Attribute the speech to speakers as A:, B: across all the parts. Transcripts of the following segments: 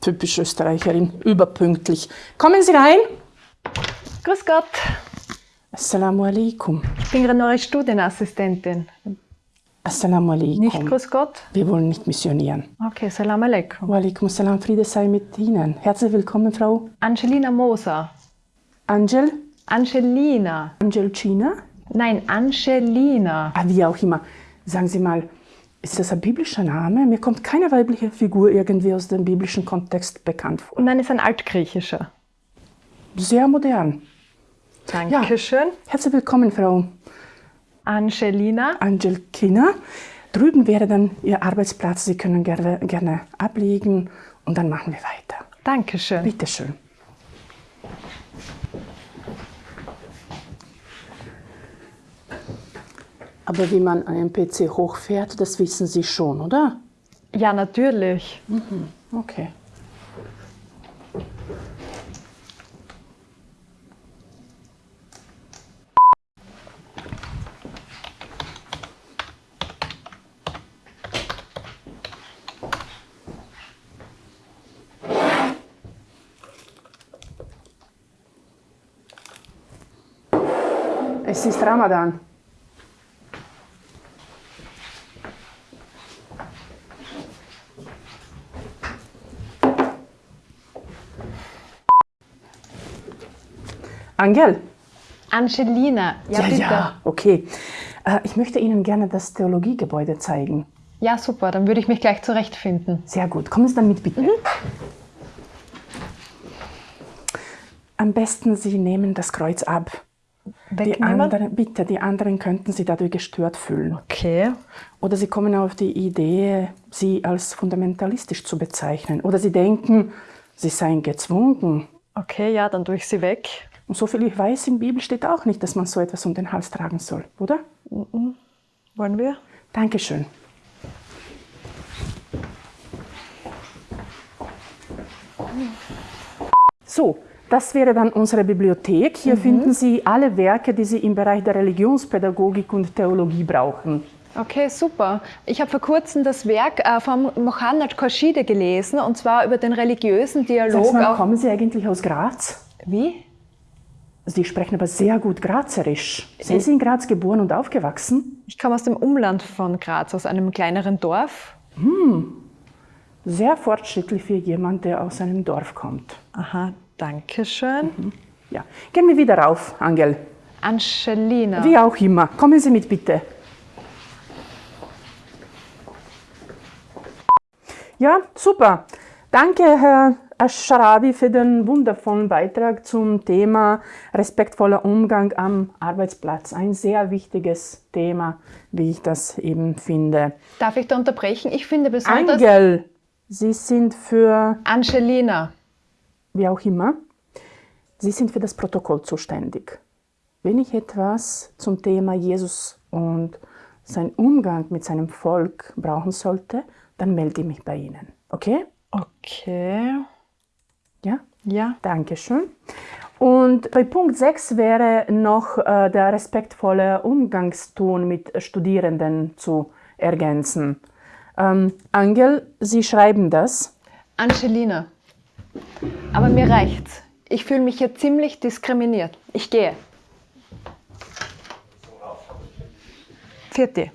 A: Typisch Österreicherin, überpünktlich. Kommen Sie rein.
B: Grüß Gott.
A: Assalamu alaikum.
B: Ich bin gerade neue Studienassistentin.
A: Assalamu alaikum.
B: Nicht Grüß Gott?
A: Wir wollen nicht missionieren.
B: Okay, Salam alaikum.
A: Wa alaikum salam, Friede sei mit Ihnen. Herzlich willkommen, Frau
B: Angelina Moser.
A: Angel.
B: Angelina.
A: Angel China.
B: Nein, Angelina.
A: Ah, wie auch immer. Sagen Sie mal, ist das ein biblischer Name? Mir kommt keine weibliche Figur irgendwie aus dem biblischen Kontext bekannt vor.
B: Nein, ist ein altgriechischer.
A: Sehr modern.
B: Dankeschön.
A: Herzlich willkommen, Frau
B: Angelina.
A: Angel Kina. Drüben wäre dann Ihr Arbeitsplatz. Sie können gerne, gerne ablegen und dann machen wir weiter.
B: Dankeschön.
A: Bitte Aber wie man einen PC hochfährt, das wissen Sie schon, oder?
B: Ja, natürlich.
A: Okay. Es ist Ramadan. Angel?
B: Angelina. Ja,
A: ja,
B: bitte.
A: ja, okay. Äh, Ich möchte Ihnen gerne das Theologiegebäude zeigen.
B: Ja, super. Dann würde ich mich gleich zurechtfinden.
A: Sehr gut. Kommen Sie dann mit, bitte. Am besten Sie nehmen das Kreuz ab. Die
B: Wegnehmen?
A: anderen, bitte, die anderen könnten Sie dadurch gestört fühlen.
B: Okay.
A: Oder Sie kommen auf die Idee, Sie als fundamentalistisch zu bezeichnen. Oder Sie denken, Sie seien gezwungen.
B: Okay, ja, dann tue ich sie weg.
A: Und so viel ich weiß, in der Bibel steht auch nicht, dass man so etwas um den Hals tragen soll, oder?
B: Wollen wir?
A: Dankeschön. So, das wäre dann unsere Bibliothek. Hier finden Sie alle Werke, die Sie im Bereich der Religionspädagogik und Theologie brauchen.
B: Okay, super. Ich habe vor kurzem das Werk äh, von Mohammad Khorshide gelesen, und zwar über den religiösen Dialog.
A: Mal, kommen Sie eigentlich aus Graz?
B: wie?
A: Sie sprechen aber sehr gut Grazerisch. Sie sind in Graz geboren und aufgewachsen.
B: Ich komme aus dem Umland von Graz, aus einem kleineren Dorf.
A: Sehr fortschrittlich für jemand, der aus einem Dorf kommt.
B: Aha, danke schön.
A: Ja. Gehen wir wieder rauf, Angel.
B: Angelina.
A: Wie auch immer. Kommen Sie mit, bitte. Ja, super. Danke, Herr Ascharabi, für den wundervollen Beitrag zum Thema respektvoller Umgang am Arbeitsplatz. Ein sehr wichtiges Thema, wie ich das eben finde.
B: Darf ich da unterbrechen? Ich finde besonders...
A: Angel, Sie sind für,
B: Angelina.
A: wie auch immer, Sie sind für das Protokoll zuständig. Wenn ich etwas zum Thema Jesus und sein Umgang mit seinem Volk brauchen sollte, dann melde ich mich bei Ihnen. Okay?
B: Okay.
A: Ja?
B: Ja.
A: Dankeschön. Und bei Punkt 6 wäre noch äh, der respektvolle Umgangston mit Studierenden zu ergänzen. Ähm, Angel, Sie schreiben das.
B: Angelina. Aber mir reicht's. Ich fühle mich hier ziemlich diskriminiert. Ich gehe. Vierte.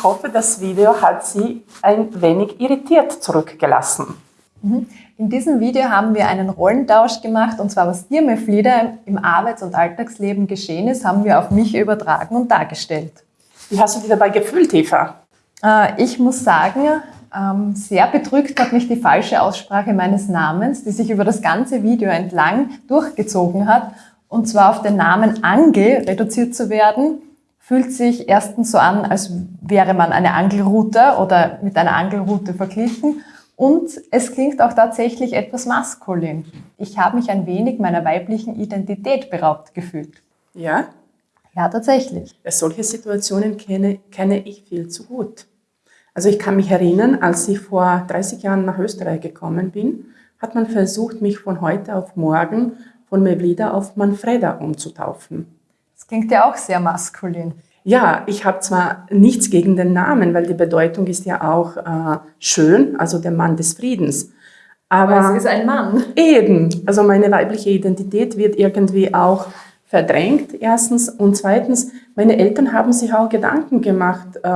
A: Ich hoffe, das Video hat Sie ein wenig irritiert zurückgelassen.
B: In diesem Video haben wir einen Rollentausch gemacht und zwar was dir, Meflida, im Arbeits- und Alltagsleben geschehen ist, haben wir auf mich übertragen und dargestellt.
A: Wie hast du dich dabei gefühlt, Eva?
B: Äh, Ich muss sagen, ähm, sehr bedrückt hat mich die falsche Aussprache meines Namens, die sich über das ganze Video entlang durchgezogen hat. Und zwar auf den Namen Angel reduziert zu werden, fühlt sich erstens so an, als wäre man eine Angelrute oder mit einer Angelrute verglichen. Und es klingt auch tatsächlich etwas maskulin. Ich habe mich ein wenig meiner weiblichen Identität beraubt gefühlt.
A: Ja,
B: Ja, tatsächlich.
A: Solche Situationen kenne, kenne ich viel zu gut. Also ich kann mich erinnern, als ich vor 30 Jahren nach Österreich gekommen bin, hat man versucht, mich von heute auf morgen von Mevlida auf Manfreda umzutaufen.
B: Klingt ja auch sehr maskulin.
A: Ja, ich habe zwar nichts gegen den Namen, weil die Bedeutung ist ja auch äh, schön, also der Mann des Friedens.
B: Aber, Aber es ist ein Mann.
A: Eben, also meine weibliche Identität wird irgendwie auch verdrängt, erstens. Und zweitens, meine Eltern haben sich auch Gedanken gemacht, äh,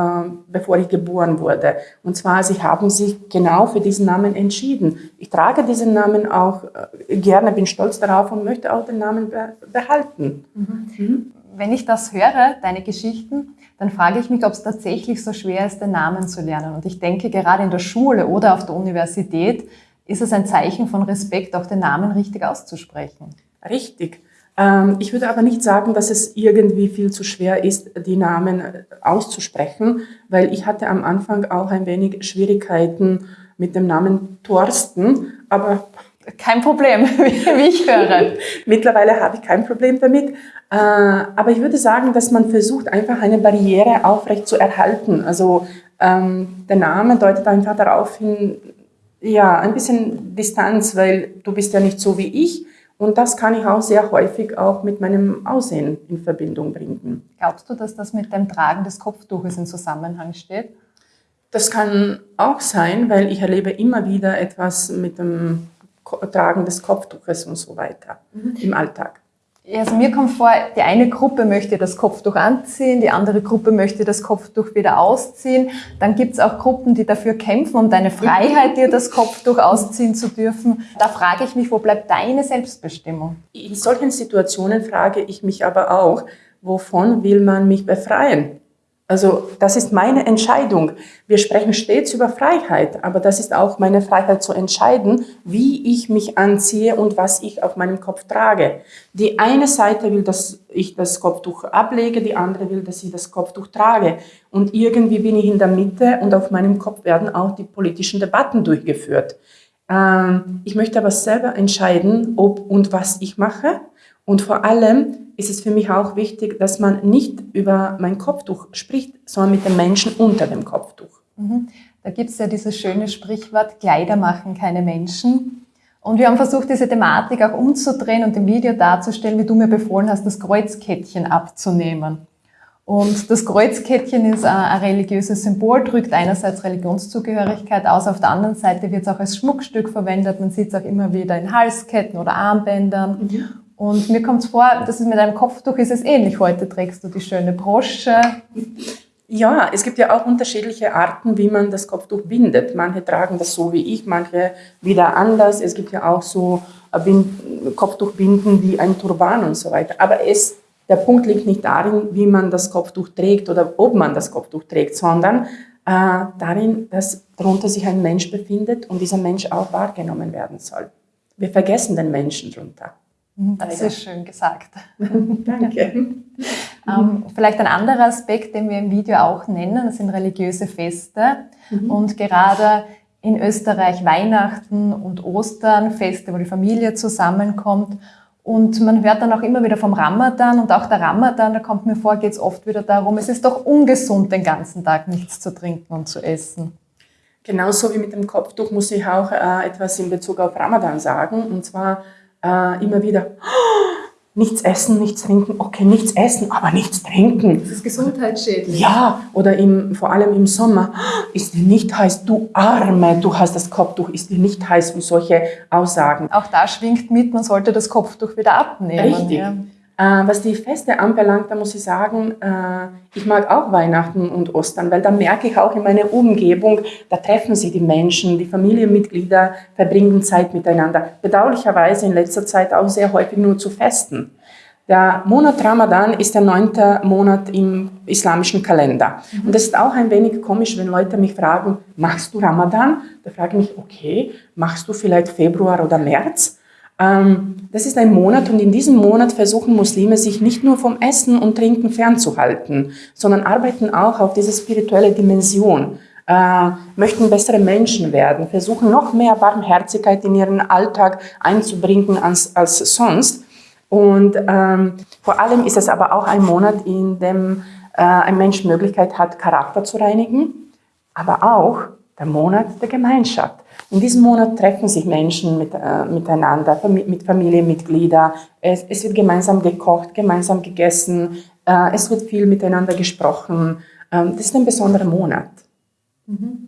A: bevor ich geboren wurde. Und zwar, sie haben sich genau für diesen Namen entschieden. Ich trage diesen Namen auch äh, gerne, bin stolz darauf und möchte auch den Namen be behalten.
B: Mhm. Mhm. Wenn ich das höre, deine Geschichten, dann frage ich mich, ob es tatsächlich so schwer ist, den Namen zu lernen. Und ich denke, gerade in der Schule oder auf der Universität ist es ein Zeichen von Respekt, auch den Namen richtig auszusprechen.
A: Richtig. Ähm, ich würde aber nicht sagen, dass es irgendwie viel zu schwer ist, die Namen äh, auszusprechen, weil ich hatte am Anfang auch ein wenig Schwierigkeiten mit dem Namen Thorsten, aber
B: kein Problem, wie ich höre.
A: Mittlerweile habe ich kein Problem damit. Äh, aber ich würde sagen, dass man versucht, einfach eine Barriere aufrecht zu erhalten. Also ähm, der Name deutet einfach darauf hin, ja, ein bisschen Distanz, weil du bist ja nicht so wie ich. Und das kann ich auch sehr häufig auch mit meinem Aussehen in Verbindung bringen.
B: Glaubst du, dass das mit dem Tragen des Kopftuches in Zusammenhang steht?
A: Das kann auch sein, weil ich erlebe immer wieder etwas mit dem Tragen des Kopftuches und so weiter mhm. im Alltag.
B: Also mir kommt vor, die eine Gruppe möchte das Kopftuch anziehen, die andere Gruppe möchte das Kopftuch wieder ausziehen. Dann gibt es auch Gruppen, die dafür kämpfen, um deine Freiheit, dir das Kopftuch ausziehen zu dürfen. Da frage ich mich, wo bleibt deine Selbstbestimmung?
A: In solchen Situationen frage ich mich aber auch, wovon will man mich befreien? Also das ist meine Entscheidung. Wir sprechen stets über Freiheit, aber das ist auch meine Freiheit zu entscheiden, wie ich mich anziehe und was ich auf meinem Kopf trage. Die eine Seite will, dass ich das Kopftuch ablege, die andere will, dass ich das Kopftuch trage. Und irgendwie bin ich in der Mitte und auf meinem Kopf werden auch die politischen Debatten durchgeführt. Ähm, ich möchte aber selber entscheiden, ob und was ich mache. Und vor allem ist es für mich auch wichtig, dass man nicht über mein Kopftuch spricht, sondern mit den Menschen unter dem Kopftuch.
B: Mhm. Da gibt es ja dieses schöne Sprichwort, Kleider machen keine Menschen. Und wir haben versucht, diese Thematik auch umzudrehen und im Video darzustellen, wie du mir befohlen hast, das Kreuzkettchen abzunehmen. Und das Kreuzkettchen ist ein religiöses Symbol, drückt einerseits Religionszugehörigkeit aus, auf der anderen Seite wird es auch als Schmuckstück verwendet. Man sieht es auch immer wieder in Halsketten oder Armbändern. Mhm. Und mir kommt es vor, dass es mit einem Kopftuch ist es ähnlich. Heute trägst du die schöne Brosche.
A: Ja, es gibt ja auch unterschiedliche Arten, wie man das Kopftuch bindet. Manche tragen das so wie ich, manche wieder anders. Es gibt ja auch so Kopftuchbinden wie ein Turban und so weiter. Aber es, der Punkt liegt nicht darin, wie man das Kopftuch trägt oder ob man das Kopftuch trägt, sondern äh, darin, dass darunter sich ein Mensch befindet und dieser Mensch auch wahrgenommen werden soll. Wir vergessen den Menschen drunter.
B: Mhm, das ist schön gesagt.
A: Danke.
B: ähm, vielleicht ein anderer Aspekt, den wir im Video auch nennen, das sind religiöse Feste. Mhm. Und gerade in Österreich Weihnachten und Ostern, Feste, wo die Familie zusammenkommt. Und man hört dann auch immer wieder vom Ramadan und auch der Ramadan, da kommt mir vor, geht es oft wieder darum, es ist doch ungesund, den ganzen Tag nichts zu trinken und zu essen.
A: Genauso wie mit dem Kopftuch muss ich auch äh, etwas in Bezug auf Ramadan sagen. Und zwar äh, immer wieder, oh, nichts essen, nichts trinken, okay, nichts essen, aber nichts trinken.
B: Das ist gesundheitsschädlich.
A: Ja, oder im, vor allem im Sommer, oh, ist dir nicht heiß, du Arme, du hast das Kopftuch, ist dir nicht heiß und solche Aussagen.
B: Auch da schwingt mit, man sollte das Kopftuch wieder abnehmen.
A: Richtig. Ja. Äh, was die Feste anbelangt, da muss ich sagen, äh, ich mag auch Weihnachten und Ostern, weil da merke ich auch in meiner Umgebung, da treffen sich die Menschen, die Familienmitglieder verbringen Zeit miteinander. Bedauerlicherweise in letzter Zeit auch sehr häufig nur zu Festen. Der Monat Ramadan ist der neunte Monat im islamischen Kalender. Und das ist auch ein wenig komisch, wenn Leute mich fragen, machst du Ramadan? Da frage ich mich, okay, machst du vielleicht Februar oder März? Ähm, das ist ein Monat und in diesem Monat versuchen Muslime sich nicht nur vom Essen und Trinken fernzuhalten, sondern arbeiten auch auf diese spirituelle Dimension, äh, möchten bessere Menschen werden, versuchen noch mehr Barmherzigkeit in ihren Alltag einzubringen als, als sonst. Und ähm, vor allem ist es aber auch ein Monat, in dem äh, ein Mensch Möglichkeit hat, Charakter zu reinigen, aber auch der Monat der Gemeinschaft. In diesem Monat treffen sich Menschen mit, äh, miteinander, mit Familienmitgliedern. Es, es, wird gemeinsam gekocht, gemeinsam gegessen. Äh, es wird viel miteinander gesprochen. Ähm, das ist ein besonderer Monat.
B: Mhm.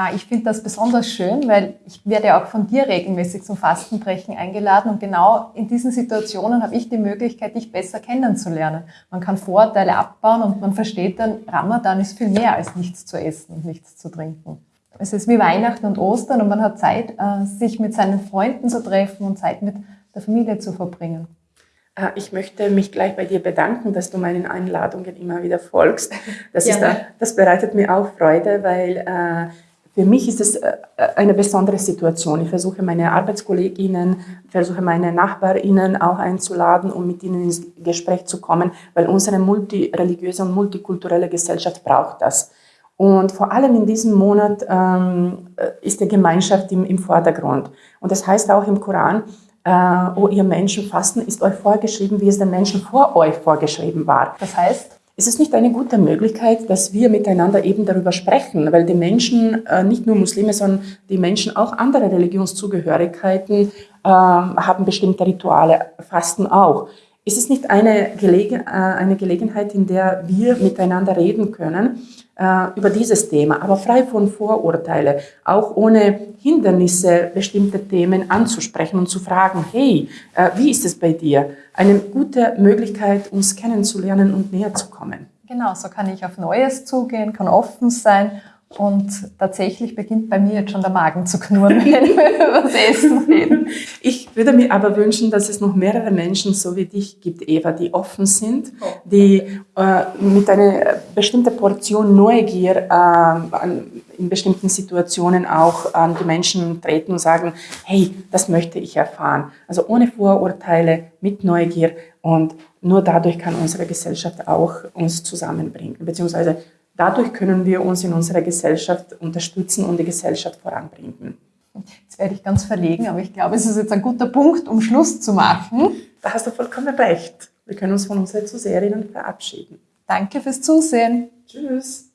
B: Ah, ich finde das besonders schön, weil ich werde auch von dir regelmäßig zum Fastenbrechen eingeladen und genau in diesen Situationen habe ich die Möglichkeit, dich besser kennenzulernen. Man kann Vorurteile abbauen und man versteht dann, Ramadan ist viel mehr als nichts zu essen und nichts zu trinken. Es ist wie Weihnachten und Ostern und man hat Zeit, äh, sich mit seinen Freunden zu treffen und Zeit mit der Familie zu verbringen.
A: Äh, ich möchte mich gleich bei dir bedanken, dass du meinen Einladungen immer wieder folgst. Das, ist, das bereitet mir auch Freude, weil äh, für mich ist es äh, eine besondere Situation. Ich versuche meine Arbeitskolleginnen, versuche meine Nachbarinnen auch einzuladen, um mit ihnen ins Gespräch zu kommen, weil unsere multireligiöse und multikulturelle Gesellschaft braucht das. Und vor allem in diesem Monat ähm, äh, ist die Gemeinschaft im, im Vordergrund. Und das heißt auch im Koran, äh, oh ihr Menschen, Fasten ist euch vorgeschrieben, wie es den Menschen vor euch vorgeschrieben war.
B: Das heißt?
A: Ist es nicht eine gute Möglichkeit, dass wir miteinander eben darüber sprechen, weil die Menschen, äh, nicht nur Muslime, sondern die Menschen auch andere Religionszugehörigkeiten äh, haben bestimmte Rituale, fasten auch. Ist es nicht eine, Gelegen, äh, eine Gelegenheit, in der wir miteinander reden können äh, über dieses Thema, aber frei von Vorurteile, auch ohne Hindernisse bestimmte Themen anzusprechen und zu fragen, hey, äh, wie ist es bei dir? Eine gute Möglichkeit, uns kennenzulernen und näher zu kommen.
B: Genau, so kann ich auf Neues zugehen, kann offen sein und tatsächlich beginnt bei mir jetzt schon der Magen zu knurren, wenn wir über das Essen reden.
A: Ich würde mir aber wünschen, dass es noch mehrere Menschen so wie dich gibt, Eva, die offen sind, oh, die äh, mit einer bestimmten Portion Neugier äh, an, in bestimmten Situationen auch an die Menschen treten und sagen, hey, das möchte ich erfahren. Also ohne Vorurteile, mit Neugier und nur dadurch kann unsere Gesellschaft auch uns zusammenbringen, beziehungsweise Dadurch können wir uns in unserer Gesellschaft unterstützen und die Gesellschaft voranbringen.
B: Jetzt werde ich ganz verlegen, aber ich glaube, es ist jetzt ein guter Punkt, um Schluss zu machen.
A: Da hast du vollkommen recht. Wir können uns von unseren Zuseherinnen verabschieden.
B: Danke fürs Zusehen.
A: Tschüss.